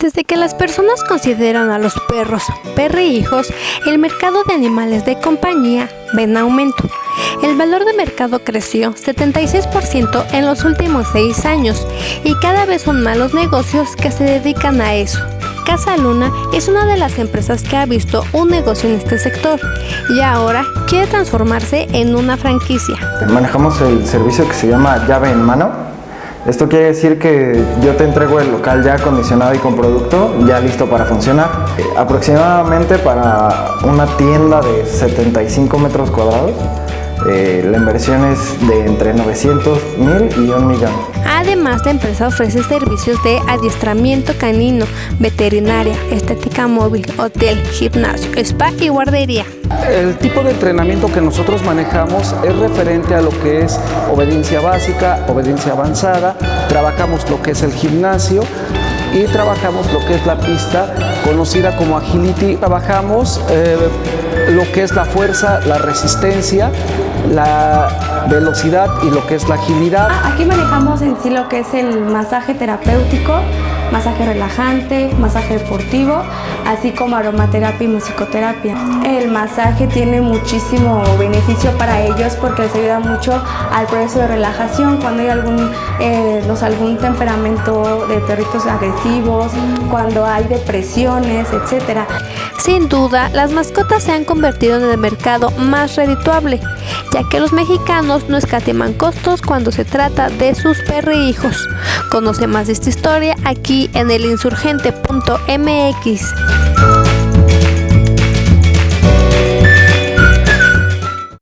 Desde que las personas consideran a los perros perrijos, el mercado de animales de compañía ven aumento. El valor de mercado creció 76% en los últimos seis años y cada vez son más los negocios que se dedican a eso. Casa Luna es una de las empresas que ha visto un negocio en este sector y ahora quiere transformarse en una franquicia. Manejamos el servicio que se llama llave en mano esto quiere decir que yo te entrego el local ya acondicionado y con producto, ya listo para funcionar. Aproximadamente para una tienda de 75 metros cuadrados, eh, la inversión es de entre 900 mil y un millón. Además, la empresa ofrece servicios de adiestramiento canino, veterinaria, estética móvil, hotel, gimnasio, spa y guardería. El tipo de entrenamiento que nosotros manejamos es referente a lo que es obediencia básica, obediencia avanzada, trabajamos lo que es el gimnasio y trabajamos lo que es la pista conocida como agility, trabajamos eh, lo que es la fuerza, la resistencia, la velocidad y lo que es la agilidad. Aquí manejamos en sí lo que es el masaje terapéutico, masaje relajante, masaje deportivo, así como aromaterapia y musicoterapia. El masaje tiene muchísimo beneficio para ellos porque les ayuda mucho al proceso de relajación cuando hay algún, eh, algún temperamento de perritos agresivos, cuando hay depresiones, etc. Sin duda, las mascotas se han convertido en el mercado más redituable, ya que los mexicanos no escatiman costos cuando se trata de sus perrijos. Conoce más de esta historia aquí en el insurgente.mx.